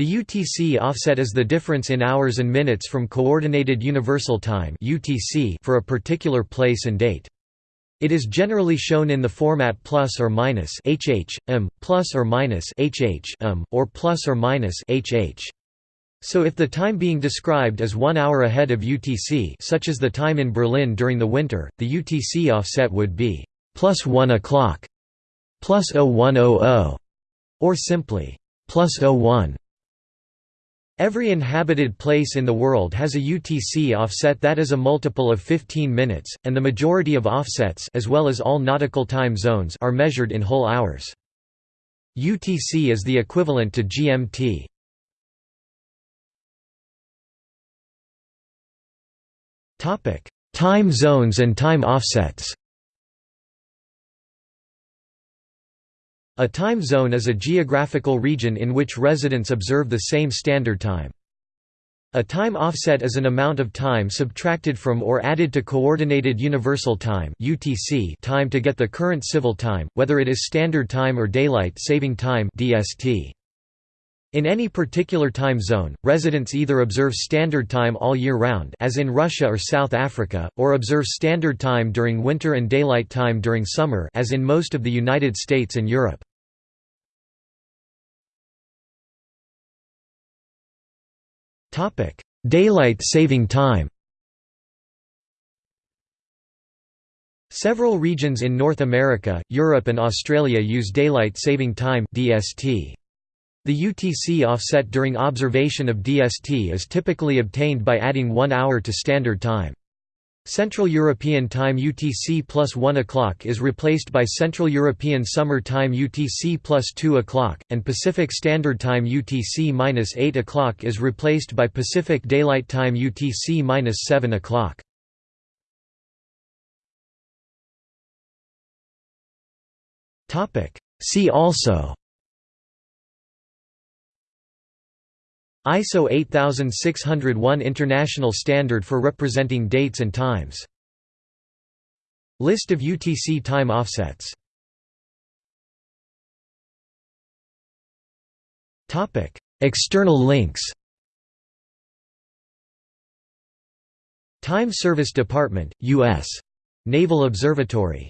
The UTC offset is the difference in hours and minutes from Coordinated Universal Time (UTC) for a particular place and date. It is generally shown in the format plus or minus hh, m, plus or minus hh, m, or plus or minus hh. So if the time being described is one hour ahead of UTC such as the time in Berlin during the winter, the UTC offset would be plus 1 o'clock, plus 0100, or simply plus 01. Every inhabited place in the world has a UTC offset that is a multiple of 15 minutes, and the majority of offsets as well as all nautical time zones are measured in whole hours. UTC is the equivalent to GMT. Time zones and time offsets A time zone is a geographical region in which residents observe the same standard time. A time offset is an amount of time subtracted from or added to Coordinated Universal Time time to get the current civil time, whether it is Standard Time or Daylight Saving Time In any particular time zone, residents either observe Standard Time all year round as in Russia or South Africa, or observe Standard Time during winter and Daylight Time during summer as in most of the United States and Europe. Daylight saving time Several regions in North America, Europe and Australia use Daylight Saving Time DST. The UTC offset during observation of DST is typically obtained by adding one hour to Standard Time. Central European Time UTC plus 1 o'clock is replaced by Central European Summer Time UTC plus 2 o'clock, and Pacific Standard Time UTC minus 8 o'clock is replaced by Pacific Daylight Time UTC minus 7 o'clock. See also ISO 8601 International Standard for representing dates and times. List of UTC time offsets External links Time Service Department, U.S. Naval Observatory